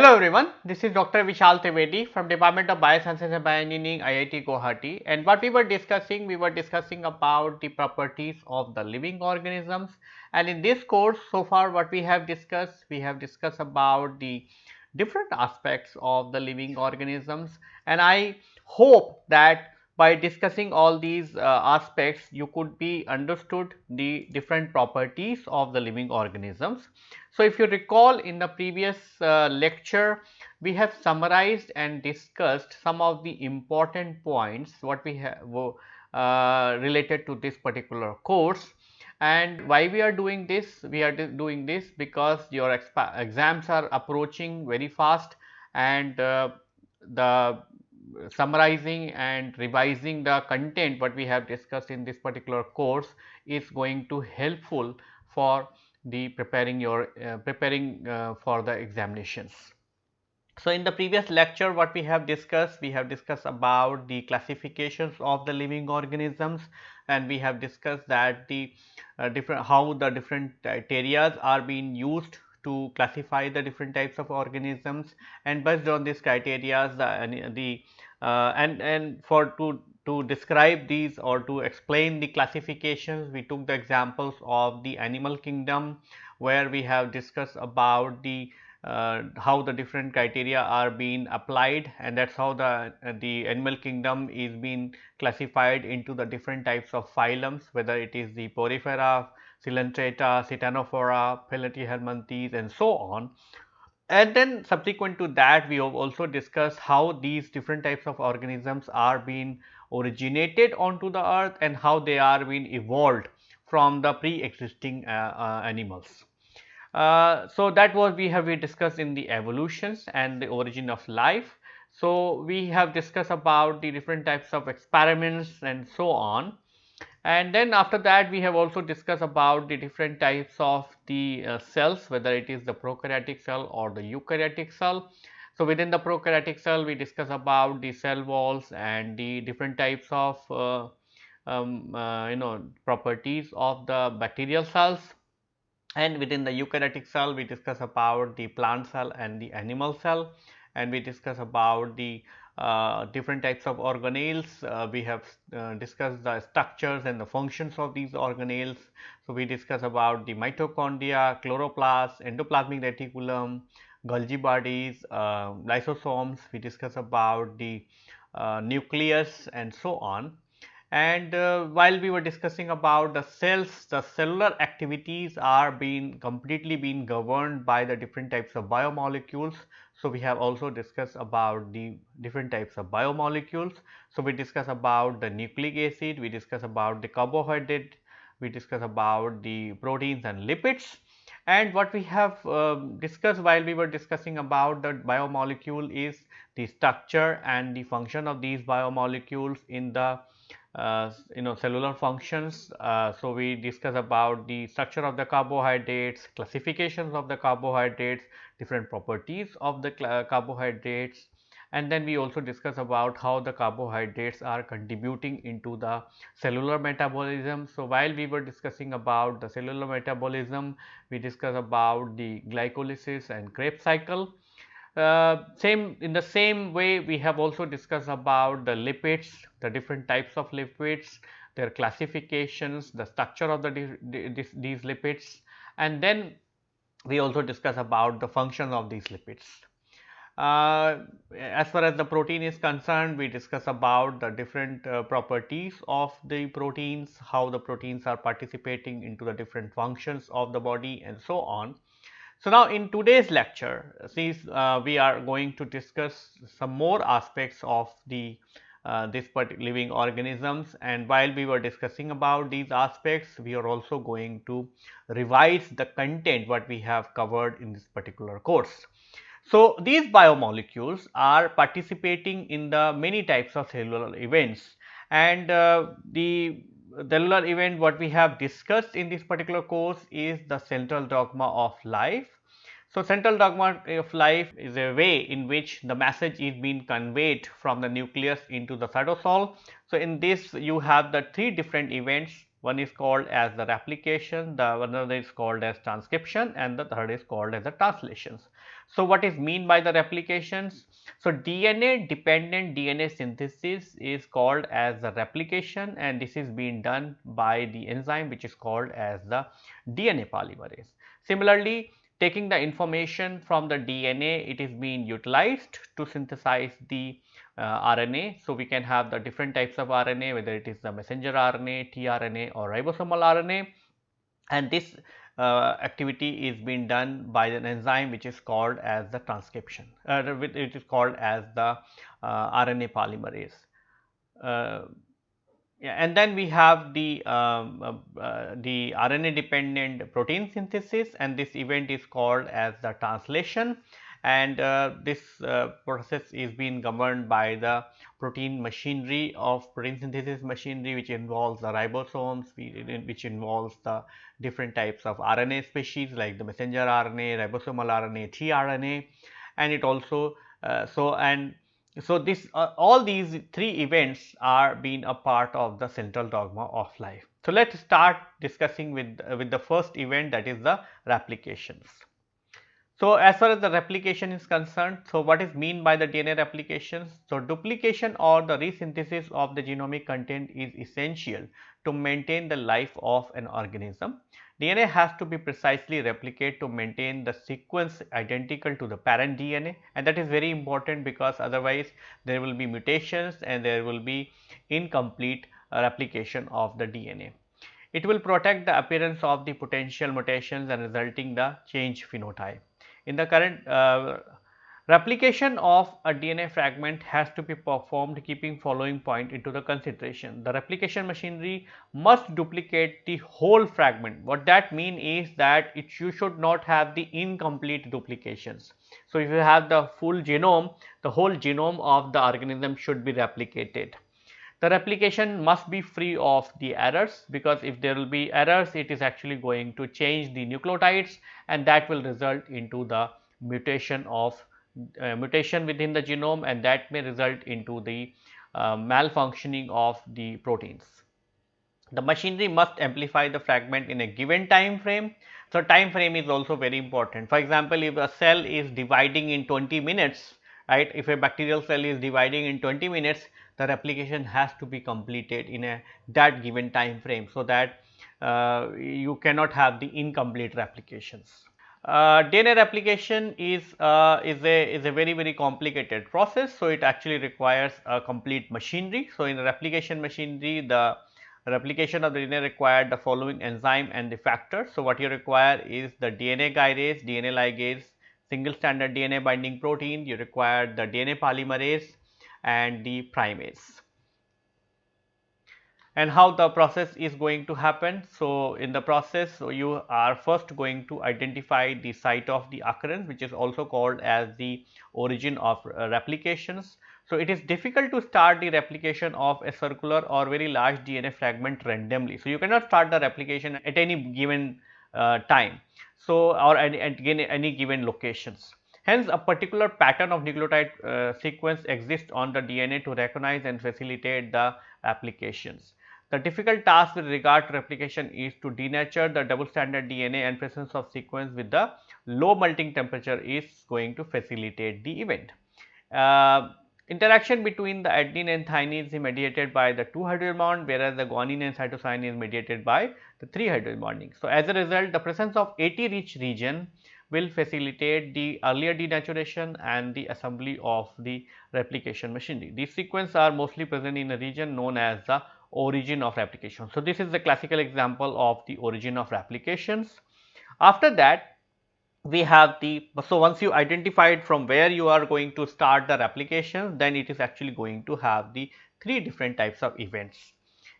Hello everyone, this is Dr. Vishal Trivedi from Department of Biosciences and Bioengineering IIT Guwahati. And what we were discussing, we were discussing about the properties of the living organisms. And in this course so far what we have discussed, we have discussed about the different aspects of the living organisms. And I hope that by discussing all these uh, aspects you could be understood the different properties of the living organisms. So, if you recall in the previous uh, lecture we have summarized and discussed some of the important points what we have uh, related to this particular course and why we are doing this we are doing this because your exams are approaching very fast and uh, the summarizing and revising the content what we have discussed in this particular course is going to helpful for the preparing your uh, preparing uh, for the examinations. So, in the previous lecture what we have discussed, we have discussed about the classifications of the living organisms and we have discussed that the uh, different how the different criteria are being used to classify the different types of organisms and based on these criteria the, the uh, and and for to to describe these or to explain the classifications we took the examples of the animal kingdom where we have discussed about the uh, how the different criteria are being applied and that is how the the animal kingdom is being classified into the different types of phylums whether it is the porifera Coelenterata, Ctenophora, Platyhelminthes and so on. And then subsequent to that we have also discussed how these different types of organisms are being originated onto the earth and how they are being evolved from the pre-existing uh, uh, animals. Uh, so, that was we have we discussed in the evolutions and the origin of life. So, we have discussed about the different types of experiments and so on and then after that we have also discussed about the different types of the uh, cells whether it is the prokaryotic cell or the eukaryotic cell. So, within the prokaryotic cell we discuss about the cell walls and the different types of uh, um, uh, you know properties of the bacterial cells and within the eukaryotic cell we discuss about the plant cell and the animal cell and we discuss about the different types of organelles. Uh, we have uh, discussed the structures and the functions of these organelles. So, we discuss about the mitochondria, chloroplast, endoplasmic reticulum, Golgi bodies, uh, lysosomes. We discuss about the uh, nucleus and so on. And uh, while we were discussing about the cells, the cellular activities are being completely being governed by the different types of biomolecules. So, we have also discussed about the different types of biomolecules. So, we discuss about the nucleic acid, we discuss about the carbohydrate, we discuss about the proteins and lipids. And what we have uh, discussed while we were discussing about the biomolecule is the structure and the function of these biomolecules in the uh, you know cellular functions. Uh, so, we discuss about the structure of the carbohydrates, classifications of the carbohydrates, different properties of the carbohydrates and then we also discuss about how the carbohydrates are contributing into the cellular metabolism. So, while we were discussing about the cellular metabolism, we discuss about the glycolysis and Krebs cycle uh, same in the same way we have also discussed about the lipids, the different types of lipids, their classifications, the structure of the these lipids and then we also discuss about the function of these lipids. Uh, as far as the protein is concerned, we discuss about the different uh, properties of the proteins, how the proteins are participating into the different functions of the body and so on. So, now in today's lecture, since uh, we are going to discuss some more aspects of the uh, this particular living organisms and while we were discussing about these aspects, we are also going to revise the content what we have covered in this particular course. So, these biomolecules are participating in the many types of cellular events and uh, the cellular event what we have discussed in this particular course is the central dogma of life. So, central dogma of life is a way in which the message is being conveyed from the nucleus into the cytosol. So, in this you have the three different events One is called as the replication, the another is called as transcription and the third is called as the translations. So, what is mean by the replications? So, DNA dependent DNA synthesis is called as the replication and this is being done by the enzyme which is called as the DNA polymerase. Similarly, taking the information from the DNA it is being utilized to synthesize the RNA. So, we can have the different types of RNA whether it is the messenger RNA, tRNA or ribosomal RNA and this uh, activity is being done by an enzyme which is called as the transcription, uh, it is called as the uh, RNA polymerase. Uh, yeah, and then we have the um, uh, uh, the RNA dependent protein synthesis and this event is called as the translation and uh, this uh, process is being governed by the protein machinery of protein synthesis machinery which involves the ribosomes which involves the different types of RNA species like the messenger RNA, ribosomal RNA, tRNA and it also uh, so and so this uh, all these three events are being a part of the central dogma of life. So let us start discussing with with the first event that is the replications. So, as far as the replication is concerned, so what is mean by the DNA replications? So, duplication or the resynthesis of the genomic content is essential to maintain the life of an organism. DNA has to be precisely replicated to maintain the sequence identical to the parent DNA and that is very important because otherwise there will be mutations and there will be incomplete uh, replication of the DNA. It will protect the appearance of the potential mutations and resulting the change phenotype. In the current uh, replication of a DNA fragment has to be performed keeping following point into the consideration. The replication machinery must duplicate the whole fragment. What that mean is that it you should not have the incomplete duplications. So, if you have the full genome, the whole genome of the organism should be replicated. The replication must be free of the errors because if there will be errors it is actually going to change the nucleotides and that will result into the mutation of uh, mutation within the genome and that may result into the uh, malfunctioning of the proteins. The machinery must amplify the fragment in a given time frame. So, time frame is also very important. For example, if a cell is dividing in 20 minutes, right, if a bacterial cell is dividing in 20 minutes, the replication has to be completed in a that given time frame. So, that uh, you cannot have the incomplete replications. Uh, DNA replication is uh, is a is a very very complicated process. So, it actually requires a complete machinery. So, in replication machinery the replication of the DNA required the following enzyme and the factor. So, what you require is the DNA gyrase, DNA ligase, single stranded DNA binding protein, you require the DNA polymerase, and the primase and how the process is going to happen. So, in the process so you are first going to identify the site of the occurrence which is also called as the origin of uh, replications. So, it is difficult to start the replication of a circular or very large DNA fragment randomly. So, you cannot start the replication at any given uh, time. So, or at, at any given locations. Hence, a particular pattern of nucleotide uh, sequence exists on the DNA to recognize and facilitate the applications. The difficult task with regard to replication is to denature the double stranded DNA and presence of sequence with the low melting temperature is going to facilitate the event. Uh, interaction between the adenine and thymine is mediated by the 2 hydrogen bond whereas the guanine and cytosine is mediated by the 3 hydrogen bonding. So, as a result the presence of AT rich region will facilitate the earlier denaturation and the assembly of the replication machinery. These sequences are mostly present in a region known as the origin of replication. So, this is the classical example of the origin of replications. After that we have the, so once you identified from where you are going to start the replication, then it is actually going to have the three different types of events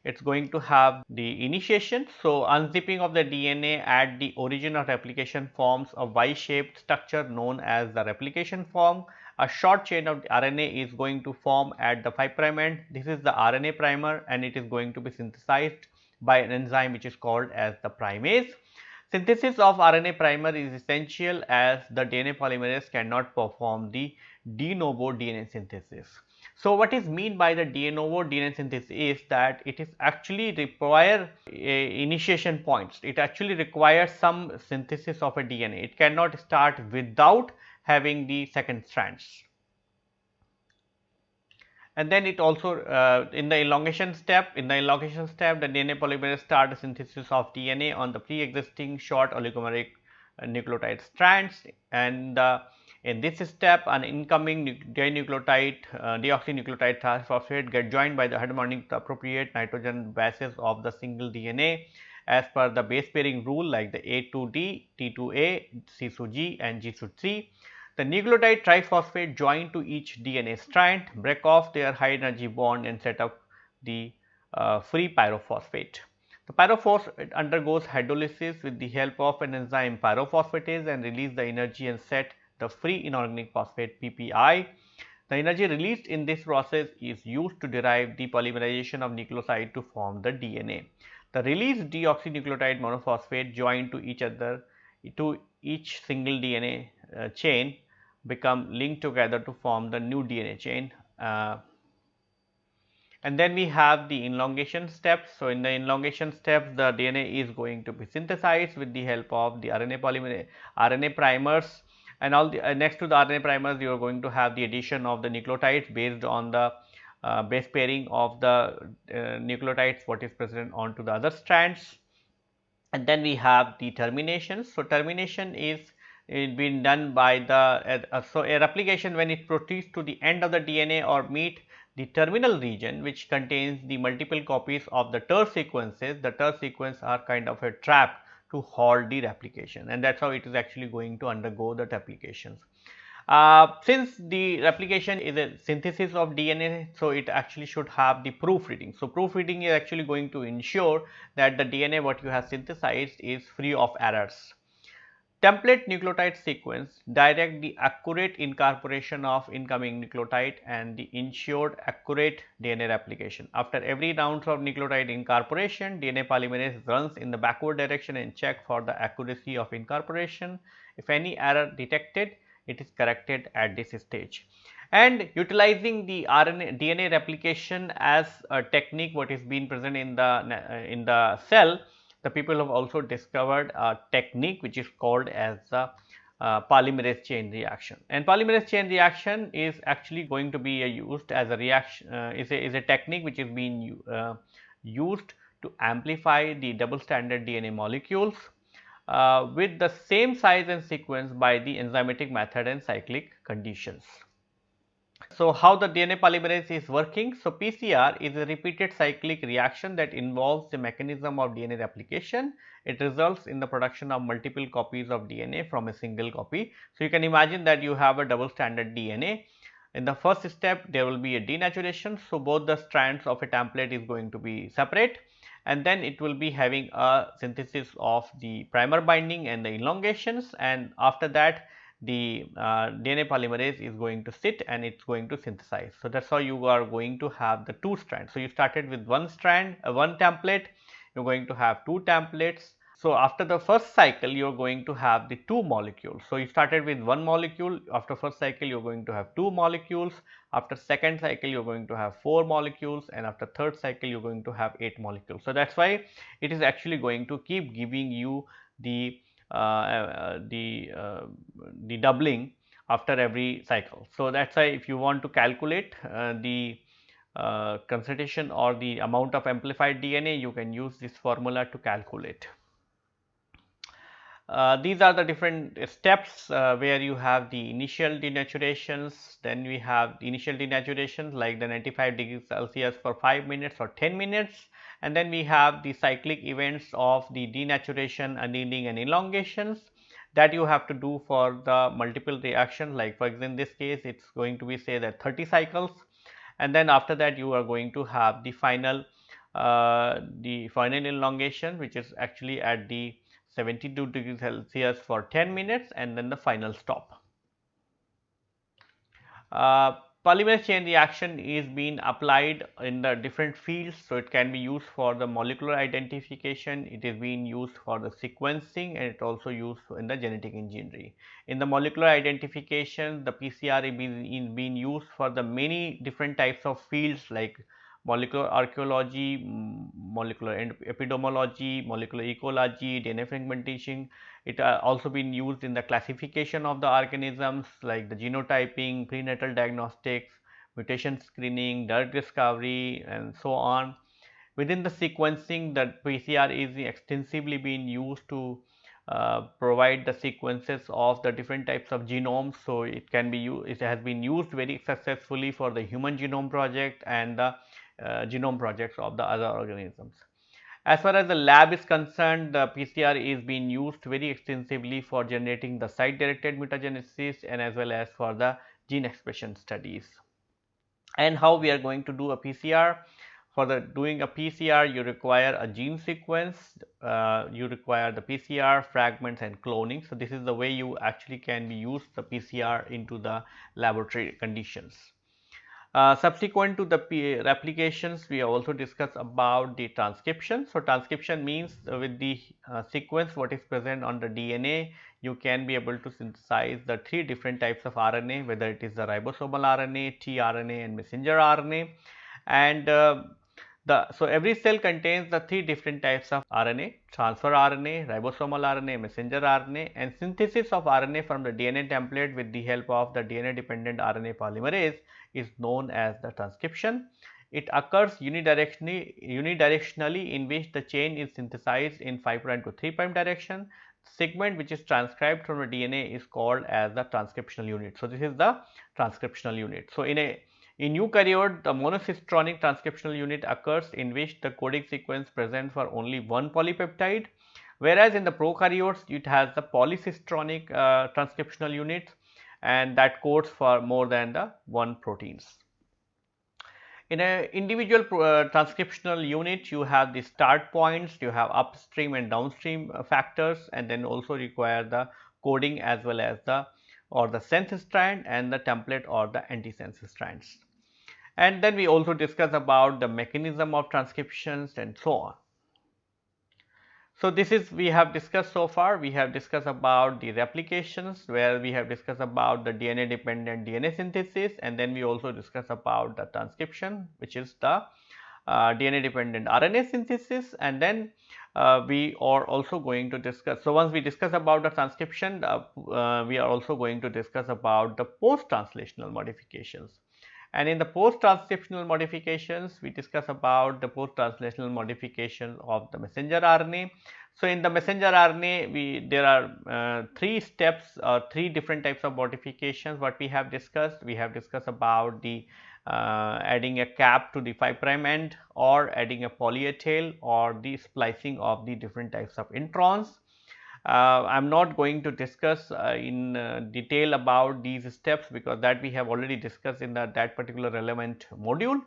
it is going to have the initiation. So, unzipping of the DNA at the origin of replication forms a Y-shaped structure known as the replication fork. A short chain of RNA is going to form at the 5 prime end. This is the RNA primer and it is going to be synthesized by an enzyme which is called as the primase. Synthesis of RNA primer is essential as the DNA polymerase cannot perform the de novo DNA synthesis. So, what is mean by the de novo DNA synthesis is that it is actually require initiation points. It actually requires some synthesis of a DNA. It cannot start without having the second strands. And then it also uh, in the elongation step, in the elongation step the DNA polymerase start the synthesis of DNA on the pre-existing short oligomeric uh, nucleotide strands and uh, in this step, an incoming dinucleotide, uh, deoxynucleotide triphosphate get joined by the harmonic appropriate nitrogen bases of the single DNA as per the base pairing rule like the A to D, T to A, C to G and G to 3. The nucleotide triphosphate join to each DNA strand, break off their high energy bond and set up the uh, free pyrophosphate. The pyrophosphate undergoes hydrolysis with the help of an enzyme pyrophosphatase and release the energy and set the free inorganic phosphate PPI. The energy released in this process is used to derive the polymerization of nucleoside to form the DNA. The released deoxynucleotide monophosphate joined to each other to each single DNA uh, chain become linked together to form the new DNA chain. Uh, and then we have the elongation steps. So, in the elongation steps the DNA is going to be synthesized with the help of the RNA polymerase RNA primers and all the uh, next to the RNA primers you are going to have the addition of the nucleotides based on the uh, base pairing of the uh, nucleotides what is present onto the other strands and then we have the termination. So, termination is it been done by the uh, uh, so a replication when it proceeds to the end of the DNA or meet the terminal region which contains the multiple copies of the TER sequences. The TER sequence are kind of a trap to halt the replication and that is how it is actually going to undergo the replications. Uh, since the replication is a synthesis of DNA, so it actually should have the proofreading. So, proofreading is actually going to ensure that the DNA what you have synthesized is free of errors. Template nucleotide sequence direct the accurate incorporation of incoming nucleotide and the ensured accurate DNA replication. After every round of nucleotide incorporation, DNA polymerase runs in the backward direction and check for the accuracy of incorporation. If any error detected, it is corrected at this stage. And utilizing the RNA DNA replication as a technique what is being present in the uh, in the cell the people have also discovered a technique which is called as the uh, polymerase chain reaction and polymerase chain reaction is actually going to be used as a reaction uh, is, a, is a technique which is being uh, used to amplify the double stranded DNA molecules uh, with the same size and sequence by the enzymatic method and cyclic conditions. So, how the DNA polymerase is working? So, PCR is a repeated cyclic reaction that involves the mechanism of DNA replication. It results in the production of multiple copies of DNA from a single copy. So, you can imagine that you have a double stranded DNA. In the first step, there will be a denaturation. So, both the strands of a template is going to be separate and then it will be having a synthesis of the primer binding and the elongations and after that the uh, DNA polymerase is going to sit and it is going to synthesize. So, that is how you are going to have the two strands. So, you started with one strand, uh, one template, you are going to have two templates. So, after the first cycle, you are going to have the two molecules. So, you started with one molecule, after first cycle, you are going to have two molecules, after second cycle, you are going to have four molecules and after third cycle, you are going to have eight molecules. So, that is why it is actually going to keep giving you the the uh, the doubling after every cycle. So, that is why if you want to calculate the concentration or the amount of amplified DNA you can use this formula to calculate. Uh, these are the different steps uh, where you have the initial denaturations, then we have initial denaturations like the 95 degrees Celsius for 5 minutes or 10 minutes and then we have the cyclic events of the denaturation, annealing and elongations that you have to do for the multiple reaction like for example, in this case it is going to be say that 30 cycles and then after that you are going to have the final uh, the final elongation which is actually at the 72 degrees Celsius for 10 minutes and then the final stop. Uh, polymerase chain reaction is being applied in the different fields. So, it can be used for the molecular identification, it is being used for the sequencing and it also used in the genetic engineering. In the molecular identification, the PCR is being, used for the many different types of fields like molecular archaeology, molecular epidemiology, molecular ecology, DNA fragmentation. It uh, also been used in the classification of the organisms like the genotyping, prenatal diagnostics, mutation screening, drug discovery and so on. Within the sequencing the PCR is extensively being used to uh, provide the sequences of the different types of genomes. So, it can be used, it has been used very successfully for the human genome project and the uh, genome projects of the other organisms. As far as the lab is concerned, the PCR is being used very extensively for generating the site directed mutagenesis and as well as for the gene expression studies. And how we are going to do a PCR? For the doing a PCR, you require a gene sequence, uh, you require the PCR fragments and cloning. So, this is the way you actually can be used the PCR into the laboratory conditions. Uh, subsequent to the replications, we also discussed about the transcription. So, transcription means with the uh, sequence what is present on the DNA, you can be able to synthesize the three different types of RNA, whether it is the ribosomal RNA, tRNA and messenger RNA. And uh, the, so every cell contains the three different types of RNA, transfer RNA, ribosomal RNA, messenger RNA and synthesis of RNA from the DNA template with the help of the DNA dependent RNA polymerase is known as the transcription. It occurs unidirectionally, unidirectionally in which the chain is synthesized in 5 prime to 3 prime direction. Segment which is transcribed from the DNA is called as the transcriptional unit. So, this is the transcriptional unit. So, in a in eukaryote, the monocistronic transcriptional unit occurs in which the coding sequence present for only one polypeptide, whereas in the prokaryotes it has the polycistronic uh, transcriptional unit and that codes for more than the one proteins. In an individual uh, transcriptional unit, you have the start points, you have upstream and downstream uh, factors and then also require the coding as well as the or the sense strand and the template or the anti-sense strands. And then we also discuss about the mechanism of transcriptions and so on. So, this is we have discussed so far, we have discussed about the replications where we have discussed about the DNA dependent DNA synthesis and then we also discuss about the transcription which is the uh, DNA dependent RNA synthesis and then uh, we are also going to discuss. So, once we discuss about the transcription, uh, uh we are also going to discuss about the post translational modifications. And in the post-transcriptional modifications, we discuss about the post-translational modification of the messenger RNA. So, in the messenger RNA, we there are uh, three steps or three different types of modifications what we have discussed. We have discussed about the uh, adding a cap to the 5 prime end or adding a poly A tail or the splicing of the different types of introns. Uh, I am not going to discuss uh, in uh, detail about these steps because that we have already discussed in the, that particular relevant module.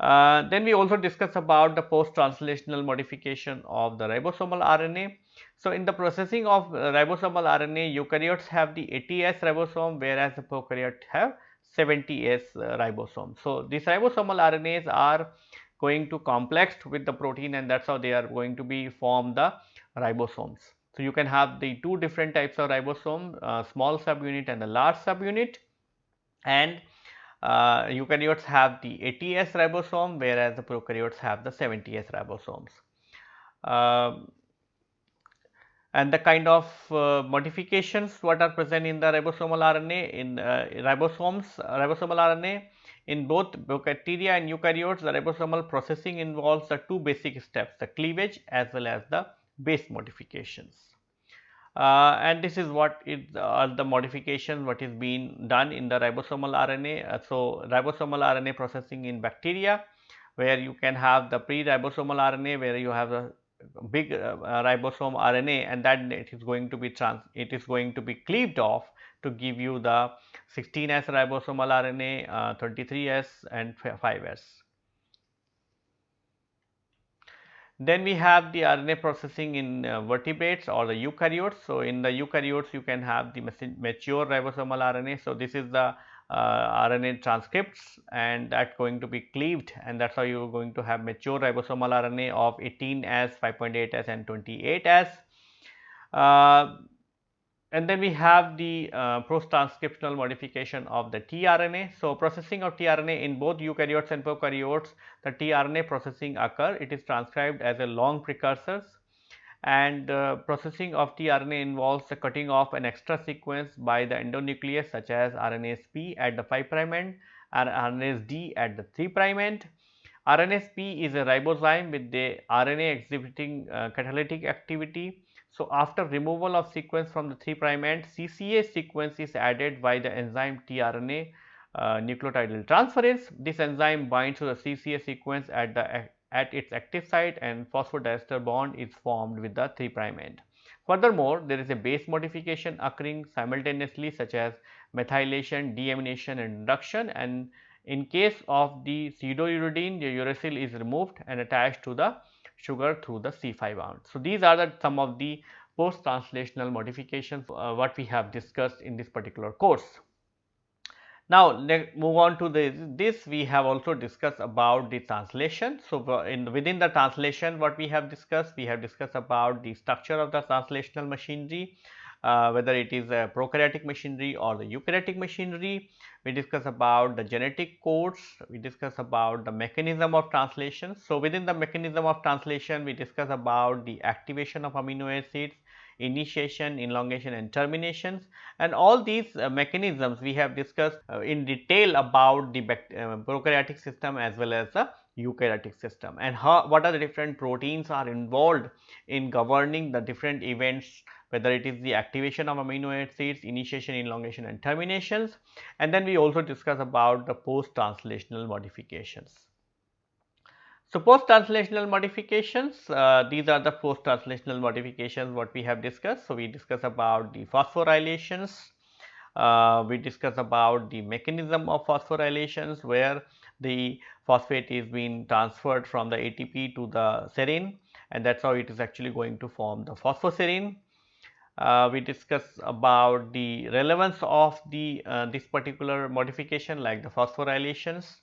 Uh, then we also discuss about the post translational modification of the ribosomal RNA. So, in the processing of ribosomal RNA eukaryotes have the 80S ribosome whereas the prokaryotes have 70S uh, ribosome. So, these ribosomal RNAs are going to complex with the protein and that is how they are going to be form the ribosomes. So, you can have the two different types of ribosome, uh, small subunit and a large subunit and uh, eukaryotes have the 80S ribosome whereas the prokaryotes have the 70S ribosomes. Uh, and the kind of uh, modifications what are present in the ribosomal RNA in uh, ribosomes ribosomal RNA in both bacteria and eukaryotes the ribosomal processing involves the two basic steps the cleavage as well as the base modifications. Uh, and this is what is uh, the modification what is being done in the ribosomal RNA. Uh, so, ribosomal RNA processing in bacteria where you can have the pre-ribosomal RNA where you have a big uh, ribosome RNA and that it is going to be trans it is going to be cleaved off to give you the 16S ribosomal RNA, 33S uh, and 5S. Then we have the RNA processing in uh, vertebrates or the eukaryotes. So, in the eukaryotes you can have the mature ribosomal RNA. So, this is the uh, RNA transcripts and that's going to be cleaved and that's how you are going to have mature ribosomal RNA of 18S, 5.8S and 28S. Uh, and then we have the uh, post-transcriptional modification of the tRNA. So, processing of tRNA in both eukaryotes and prokaryotes, the tRNA processing occur, it is transcribed as a long precursors and uh, processing of tRNA involves the cutting off an extra sequence by the endonuclease such as RNase P at the 5 prime end and RNase D at the 3 prime end. RNase P is a ribozyme with the RNA exhibiting uh, catalytic activity so, after removal of sequence from the 3 prime end, CCA sequence is added by the enzyme tRNA uh, nucleotidyl transferase. This enzyme binds to the CCA sequence at the at its active site and phosphodiester bond is formed with the 3 prime end. Furthermore, there is a base modification occurring simultaneously such as methylation, deamination and induction and in case of the pseudouridine, the uracil is removed and attached to the sugar through the C5 bound. So, these are the some of the post translational modifications uh, what we have discussed in this particular course. Now, move on to this, this we have also discussed about the translation. So, uh, in within the translation what we have discussed, we have discussed about the structure of the translational machinery, whether it is a prokaryotic machinery or the eukaryotic machinery. We discuss about the genetic codes, we discuss about the mechanism of translation. So, within the mechanism of translation, we discuss about the activation of amino acids, initiation, elongation and terminations and all these uh, mechanisms we have discussed uh, in detail about the uh, prokaryotic system as well as the eukaryotic system and how what are the different proteins are involved in governing the different events whether it is the activation of amino acids, initiation, elongation and terminations and then we also discuss about the post translational modifications. So, post translational modifications uh, these are the post translational modifications what we have discussed. So, we discuss about the phosphorylations, uh, we discuss about the mechanism of phosphorylations where the phosphate is being transferred from the ATP to the serine and that is how it is actually going to form the phosphoserine uh, we discuss about the relevance of the uh, this particular modification like the phosphorylations.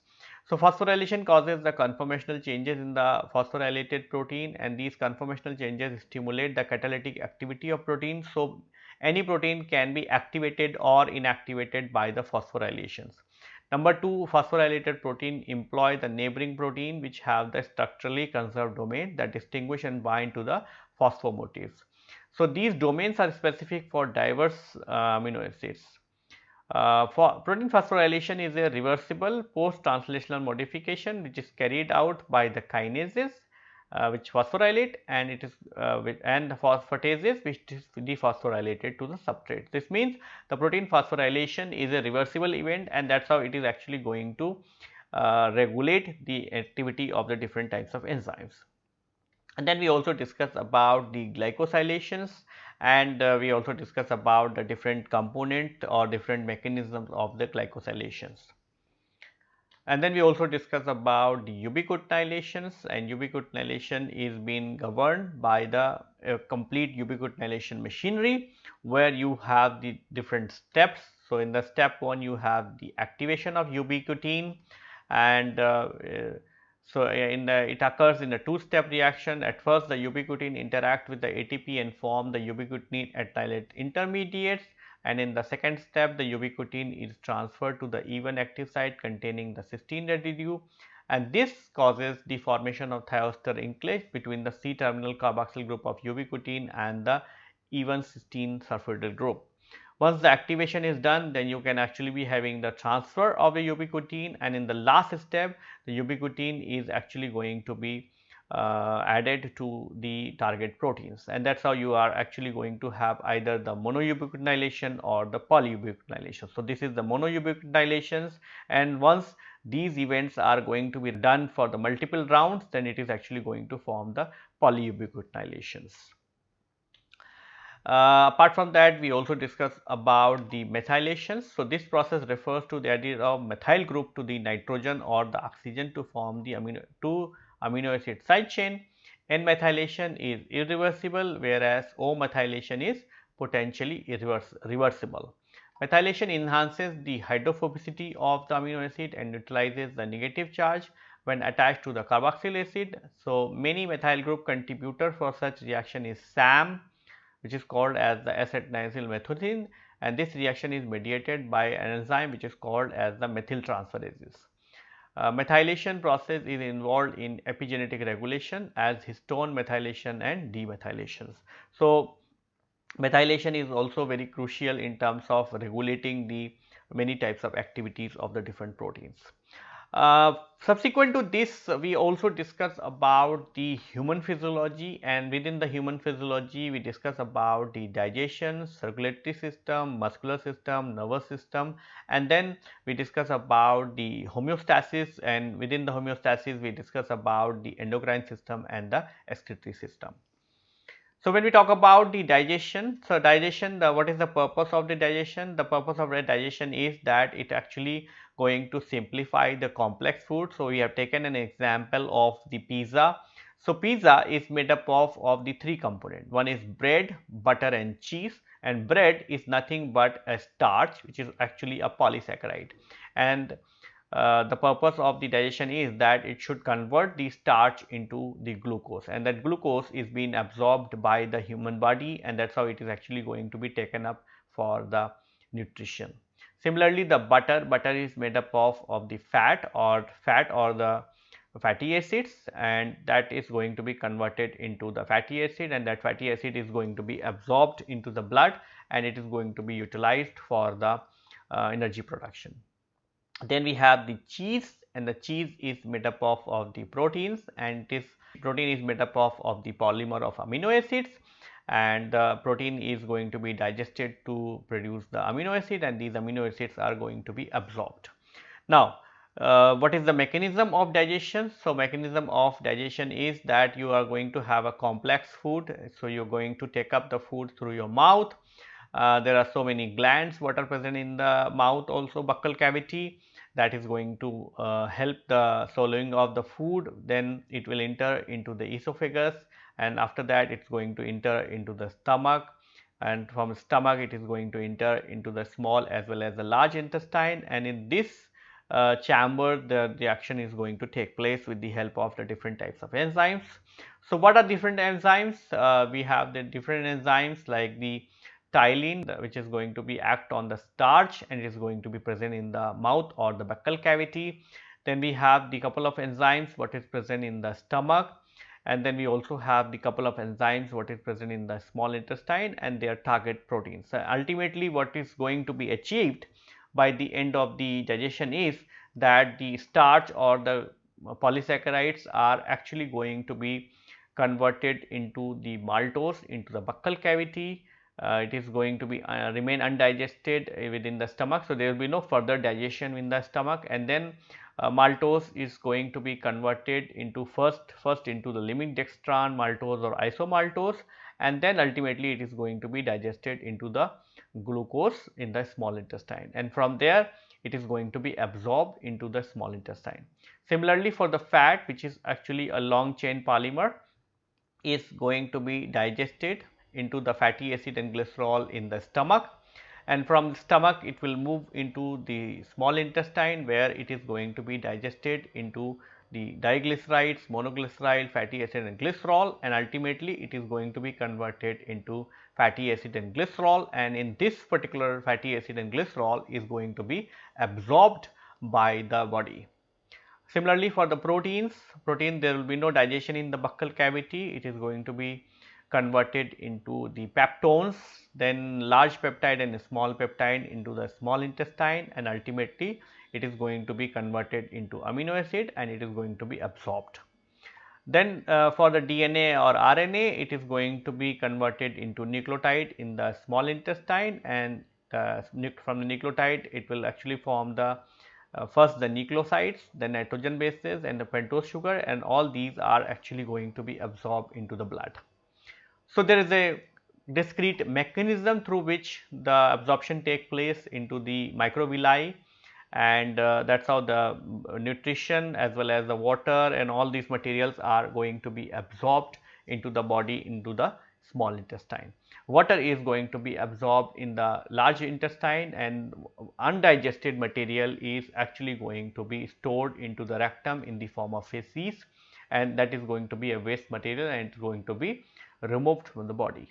So, phosphorylation causes the conformational changes in the phosphorylated protein and these conformational changes stimulate the catalytic activity of protein. So, any protein can be activated or inactivated by the phosphorylations. Number 2 phosphorylated protein employ the neighboring protein which have the structurally conserved domain that distinguish and bind to the phosphomotifs. So, these domains are specific for diverse uh, amino acids. Uh, for protein phosphorylation is a reversible post translational modification which is carried out by the kinases which phosphorylate and it is uh, with, and the phosphatases which is dephosphorylated to the substrate. This means the protein phosphorylation is a reversible event and that is how it is actually going to uh, regulate the activity of the different types of enzymes and then we also discuss about the glycosylations and uh, we also discuss about the different component or different mechanisms of the glycosylations. And then we also discuss about the ubiquitination and ubiquitination is being governed by the uh, complete ubiquitination machinery where you have the different steps. So, in the step 1 you have the activation of ubiquitin and uh, uh so, in the it occurs in a two step reaction at first the ubiquitin interact with the ATP and form the ubiquitin adenylate intermediates and in the second step the ubiquitin is transferred to the E1 active site containing the cysteine residue and this causes the formation of thioester linkage between the C terminal carboxyl group of ubiquitin and the E1 cysteine sulfhydryl group. Once the activation is done, then you can actually be having the transfer of the ubiquitin and in the last step, the ubiquitin is actually going to be added to the target proteins and that is how you are actually going to have either the monoubiquitinylation or the polyubiquitinylation. So, this is the monoubiquitinations and once these events are going to be done for the multiple rounds then it is actually going to form the polyubiquitinations. Uh, apart from that, we also discuss about the methylations. So, this process refers to the addition of methyl group to the nitrogen or the oxygen to form the amino two amino acid side chain. N methylation is irreversible, whereas O methylation is potentially reversible. Methylation enhances the hydrophobicity of the amino acid and neutralizes the negative charge when attached to the carboxyl acid. So, many methyl group contributor for such reaction is SAM which is called as the S-adenosyl methionine and this reaction is mediated by an enzyme which is called as the methyltransferases. Uh, Uh, methylation process is involved in epigenetic regulation as histone methylation and demethylations. So, methylation is also very crucial in terms of regulating the many types of activities of the different proteins. Uh, subsequent to this we also discuss about the human physiology and within the human physiology we discuss about the digestion, circulatory system, muscular system, nervous system and then we discuss about the homeostasis and within the homeostasis we discuss about the endocrine system and the excretory system. So, when we talk about the digestion, so digestion the what is the purpose of the digestion? The purpose of the digestion is that it actually going to simplify the complex food. So, we have taken an example of the pizza. So, pizza is made up of, of the three components. One is bread, butter and cheese and bread is nothing but a starch which is actually a polysaccharide. And uh, the purpose of the digestion is that it should convert the starch into the glucose and that glucose is being absorbed by the human body and that is how it is actually going to be taken up for the nutrition. Similarly, the butter, butter is made up of, of the fat or fat or the fatty acids and that is going to be converted into the fatty acid and that fatty acid is going to be absorbed into the blood and it is going to be utilized for the uh, energy production. Then we have the cheese and the cheese is made up of, of the proteins and this protein is made up of, of the polymer of amino acids and the protein is going to be digested to produce the amino acid and these amino acids are going to be absorbed. Now, uh, what is the mechanism of digestion? So, mechanism of digestion is that you are going to have a complex food. So, you are going to take up the food through your mouth. Uh, there are so many glands what are present in the mouth also buccal cavity that is going to uh, help the swallowing of the food then it will enter into the esophagus and after that it is going to enter into the stomach and from stomach it is going to enter into the small as well as the large intestine and in this uh, chamber the reaction is going to take place with the help of the different types of enzymes. So, what are different enzymes? Uh, we have the different enzymes like the ptyalin which is going to be act on the starch and it is going to be present in the mouth or the buccal cavity. Then we have the couple of enzymes what is present in the stomach and then we also have the couple of enzymes what is present in the small intestine and their target proteins. So, ultimately what is going to be achieved by the end of the digestion is that the starch or the polysaccharides are actually going to be converted into the maltose into the buccal cavity. Uh, it is going to be uh, remain undigested within the stomach. So, there will be no further digestion in the stomach and then uh, Uh, maltose is going to be converted into first first into the limit dextrin maltose or isomaltose and then ultimately it is going to be digested into the glucose in the small intestine and from there it is going to be absorbed into the small intestine. Similarly, for the fat which is actually a long chain polymer is going to be digested into the fatty acid and glycerol in the stomach and from the stomach it will move into the small intestine where it is going to be digested into the diglycerides, monoglyceride, fatty acid and glycerol. And ultimately it is going to be converted into fatty acid and glycerol. And in this particular fatty acid and glycerol is going to be absorbed by the body. Similarly, for the proteins, protein there will be no digestion in the buccal cavity, it is going to be converted into the peptones, then large peptide and small peptide into the small intestine and ultimately it is going to be converted into amino acid and it is going to be absorbed. Then uh, for the DNA or RNA it is going to be converted into nucleotide in the small intestine and from the nucleotide it will actually form the uh, first the nucleosides, then nitrogen bases and the pentose sugar and all these are actually going to be absorbed into the blood. So, there is a discrete mechanism through which the absorption take place into the microvilli and uh, that is how the nutrition as well as the water and all these materials are going to be absorbed into the body into the small intestine. Water is going to be absorbed in the large intestine and undigested material is actually going to be stored into the rectum in the form of feces and that is going to be a waste material and it is going to be removed from the body.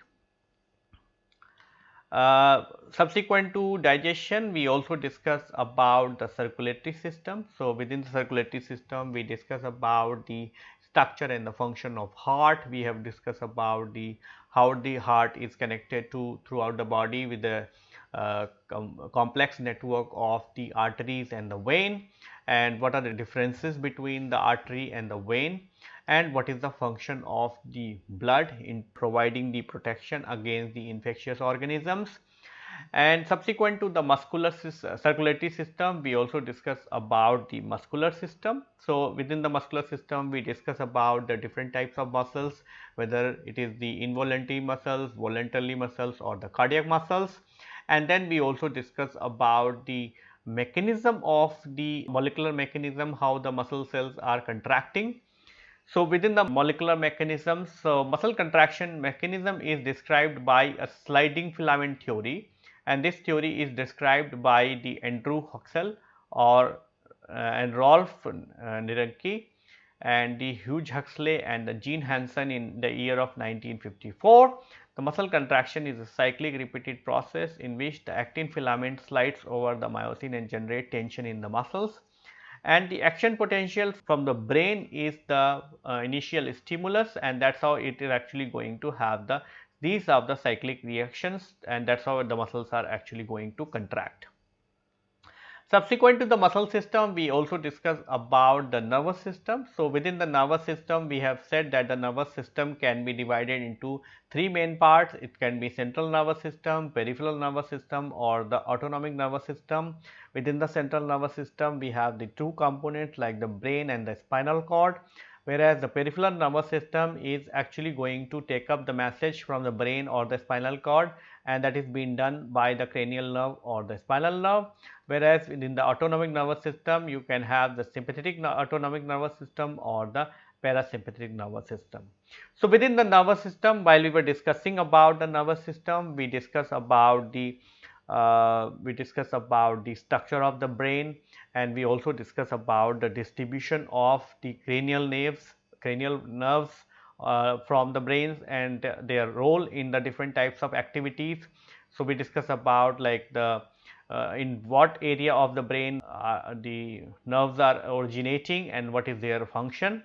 Uh, subsequent to digestion, we also discuss about the circulatory system. So, within the circulatory system, we discuss about the structure and the function of heart. We have discussed about the how the heart is connected to throughout the body with the uh, com complex network of the arteries and the vein and what are the differences between the artery and the vein and what is the function of the blood in providing the protection against the infectious organisms. And subsequent to the muscular uh, circulatory system, we also discuss about the muscular system. So, within the muscular system, we discuss about the different types of muscles, whether it is the involuntary muscles, voluntary muscles or the cardiac muscles. And then we also discuss about the mechanism of the molecular mechanism, how the muscle cells are contracting so, within the molecular mechanisms, so muscle contraction mechanism is described by a sliding filament theory and this theory is described by the Andrew Huxley or uh, and Rolf uh, Nirenke and the Hugh Huxley and the Jean Hanson in the year of 1954. The muscle contraction is a cyclic repeated process in which the actin filament slides over the myosin and generate tension in the muscles and the action potential from the brain is the uh, initial stimulus and that is how it is actually going to have the these are the cyclic reactions and that is how the muscles are actually going to contract. Subsequent to the muscle system, we also discuss about the nervous system. So, within the nervous system, we have said that the nervous system can be divided into three main parts. It can be central nervous system, peripheral nervous system or the autonomic nervous system. Within the central nervous system, we have the two components like the brain and the spinal cord whereas the peripheral nervous system is actually going to take up the message from the brain or the spinal cord and that is being done by the cranial nerve or the spinal nerve whereas within the autonomic nervous system you can have the sympathetic autonomic nervous system or the parasympathetic nervous system. So, within the nervous system while we were discussing about the nervous system we discuss about the uh, we discuss about the structure of the brain and we also discuss about the distribution of the cranial nerves cranial nerves from the brains and their role in the different types of activities. So, we discuss about like the uh, in what area of the brain uh, the nerves are originating and what is their function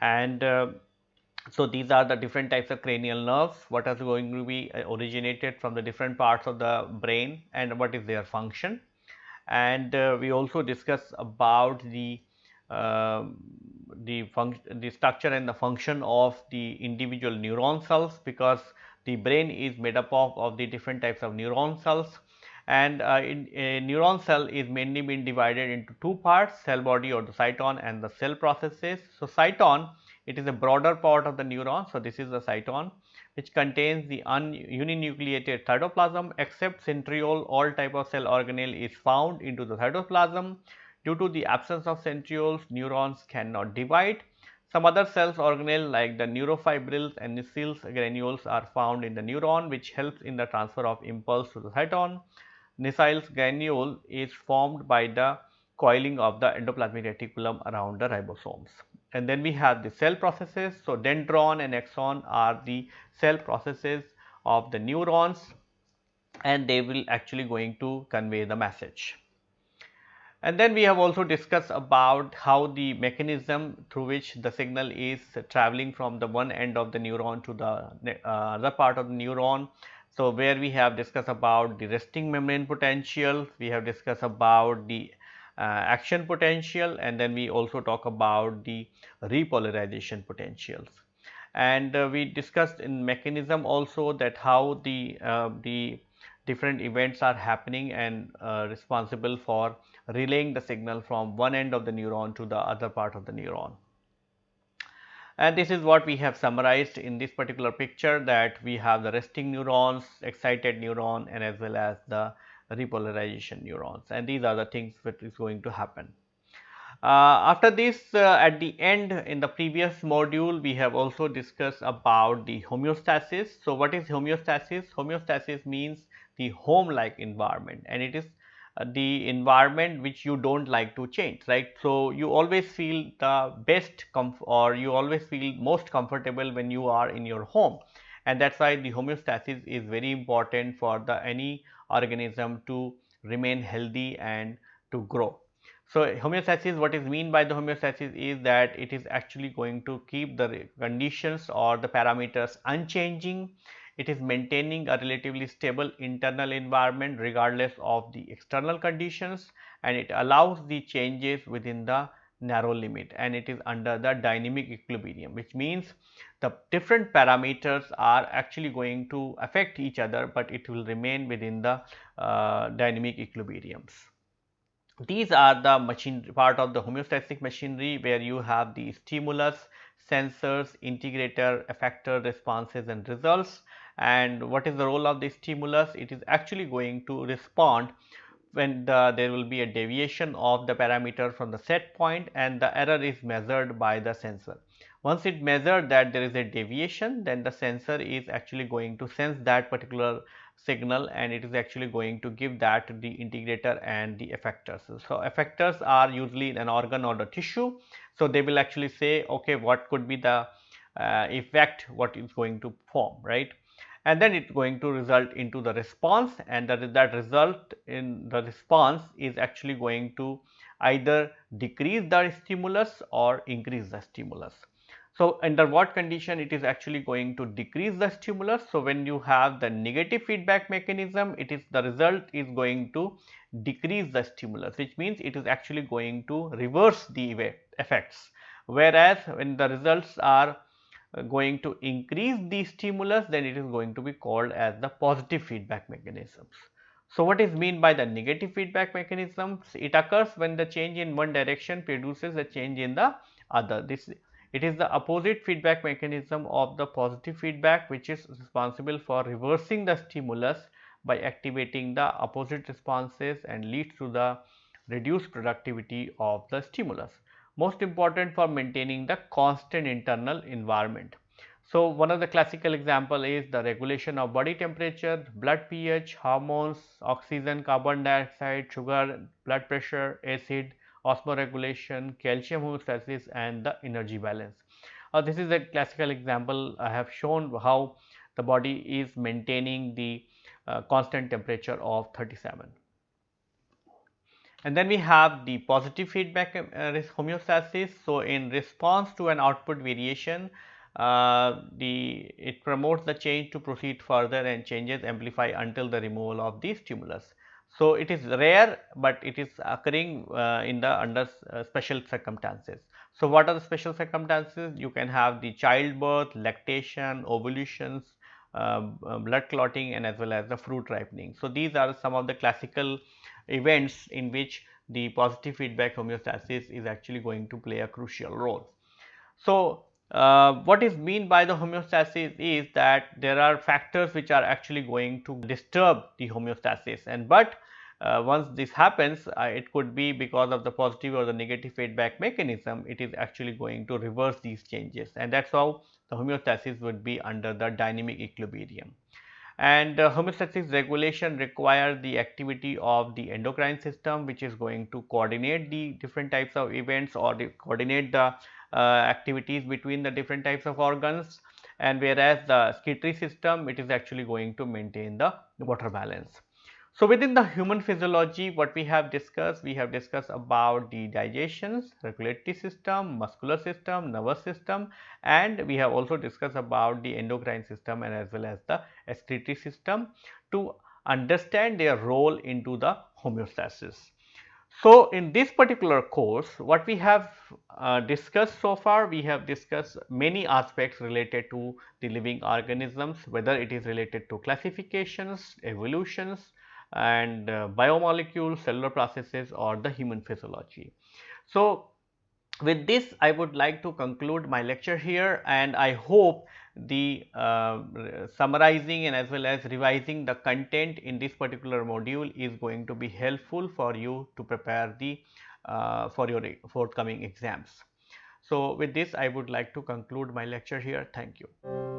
and uh, so these are the different types of cranial nerves what is going to be uh, originated from the different parts of the brain and what is their function and uh, we also discuss about the uh, the function the structure and the function of the individual neuron cells because the brain is made up of, of the different types of neuron cells and uh, in, a neuron cell is mainly been divided into two parts cell body or the cyton and the cell processes. So, cyton it is a broader part of the neuron. So, this is the cyton which contains the uninucleated cytoplasm except centriole all type of cell organelle is found into the cytoplasm. Due to the absence of centrioles neurons cannot divide. Some other cells organelle like the neurofibrils and Nissl's granules are found in the neuron which helps in the transfer of impulse to the cyton. Nissl's granule is formed by the coiling of the endoplasmic reticulum around the ribosomes. And then we have the cell processes. So, dendron and axon are the cell processes of the neurons and they will actually going to convey the message. And then we have also discussed about how the mechanism through which the signal is traveling from the one end of the neuron to the uh, other part of the neuron so, where we have discussed about the resting membrane potential, we have discussed about the uh, action potential and then we also talk about the repolarization potentials. And uh, we discussed in mechanism also that how the, uh, the different events are happening and uh, responsible for relaying the signal from one end of the neuron to the other part of the neuron and this is what we have summarized in this particular picture that we have the resting neurons, excited neuron and as well as the repolarization neurons and these are the things that is going to happen. Uh, after this uh, at the end in the previous module we have also discussed about the homeostasis. So, what is homeostasis? Homeostasis means the home like environment and it is Uh, the environment which you do not like to change right. So, you always feel the best or you always feel most comfortable when you are in your home and that is why the homeostasis is very important for the any organism to remain healthy and to grow. So, homeostasis what is mean by the homeostasis is that it is actually going to keep the conditions or the parameters unchanging. It is maintaining a relatively stable internal environment regardless of the external conditions and it allows the changes within the narrow limit and it is under the dynamic equilibrium which means the different parameters are actually going to affect each other, but it will remain within the uh, dynamic equilibriums. These are the machine part of the homeostatic machinery where you have the stimulus, sensors, integrator, effector, responses and results. And what is the role of the stimulus? It is actually going to respond when the, there will be a deviation of the parameter from the set point and the error is measured by the sensor. Once it measured that there is a deviation, then the sensor is actually going to sense that particular signal and it is actually going to give that to the integrator and the effectors. So, effectors are usually an organ or the tissue. So, they will actually say okay what could be the uh, effect what is going to form right and then it is going to result into the response and that, that result in the response is actually going to either decrease the stimulus or increase the stimulus. So, under what condition it is actually going to decrease the stimulus. So, when you have the negative feedback mechanism it is the result is going to decrease the stimulus which means it is actually going to reverse the effects. Whereas, when the results are going to increase the stimulus then it is going to be called as the positive feedback mechanisms. So, what is mean by the negative feedback mechanisms? It occurs when the change in one direction produces a change in the other. This it is the opposite feedback mechanism of the positive feedback which is responsible for reversing the stimulus by activating the opposite responses and leads to the reduced productivity of the stimulus. Most important for maintaining the constant internal environment. So, one of the classical example is the regulation of body temperature, blood pH, hormones, oxygen, carbon dioxide, sugar, blood pressure, acid, osmoregulation, calcium homeostasis and the energy balance. Uh, this is a classical example I have shown how the body is maintaining the uh, constant temperature of 37. And then we have the positive feedback uh, homeostasis. So, in response to an output variation, uh, the it promotes the change to proceed further and changes amplify until the removal of the stimulus. So, it is rare, but it is occurring uh, in the under uh, special circumstances. So, what are the special circumstances? You can have the childbirth, lactation, ovulations, uh, blood clotting and as well as the fruit ripening. So, these are some of the classical events in which the positive feedback homeostasis is actually going to play a crucial role. So, uh, what is mean by the homeostasis is that there are factors which are actually going to disturb the homeostasis and but uh, once this happens uh, it could be because of the positive or the negative feedback mechanism it is actually going to reverse these changes and that is how the homeostasis would be under the dynamic equilibrium. And uh, homeostasis regulation require the activity of the endocrine system which is going to coordinate the different types of events or the coordinate the uh, activities between the different types of organs and whereas the excretory system it is actually going to maintain the water balance. So, within the human physiology what we have discussed, we have discussed about the digestions, regulatory system, muscular system, nervous system and we have also discussed about the endocrine system and as well as the excretory system to understand their role into the homeostasis. So, in this particular course what we have uh, discussed so far we have discussed many aspects related to the living organisms whether it is related to classifications, evolutions, and uh, biomolecules, cellular processes or the human physiology. So, with this I would like to conclude my lecture here and I hope the uh, summarizing and as well as revising the content in this particular module is going to be helpful for you to prepare the uh, for your forthcoming exams. So, with this I would like to conclude my lecture here. Thank you.